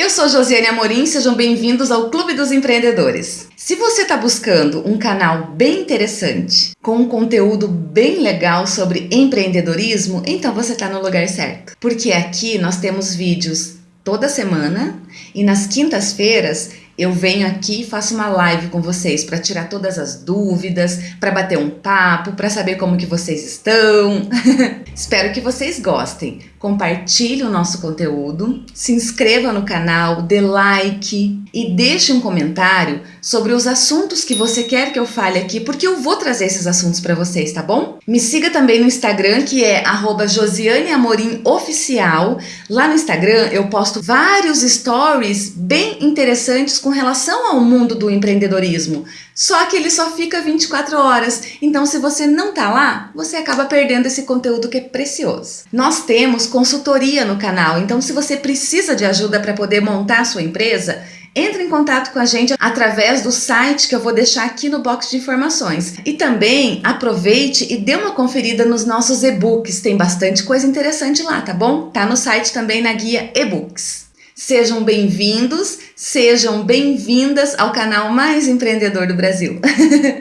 Eu sou Josiane Amorim, sejam bem-vindos ao Clube dos Empreendedores. Se você está buscando um canal bem interessante, com um conteúdo bem legal sobre empreendedorismo, então você está no lugar certo. Porque aqui nós temos vídeos toda semana e nas quintas-feiras eu venho aqui e faço uma live com vocês para tirar todas as dúvidas, para bater um papo, para saber como que vocês estão. Espero que vocês gostem. Compartilhe o nosso conteúdo, se inscreva no canal, dê like e deixe um comentário sobre os assuntos que você quer que eu fale aqui, porque eu vou trazer esses assuntos para vocês, tá bom? Me siga também no Instagram, que é @josianeamorimoficial. Lá no Instagram eu posto vários stories bem interessantes com relação ao mundo do empreendedorismo. Só que ele só fica 24 horas, então se você não tá lá, você acaba perdendo esse conteúdo que é precioso. Nós temos consultoria no canal, então se você precisa de ajuda para poder montar a sua empresa, entre em contato com a gente através do site que eu vou deixar aqui no box de informações. E também aproveite e dê uma conferida nos nossos e-books, tem bastante coisa interessante lá, tá bom? Tá no site também na guia e-books. Sejam bem-vindos, sejam bem-vindas ao canal mais empreendedor do Brasil.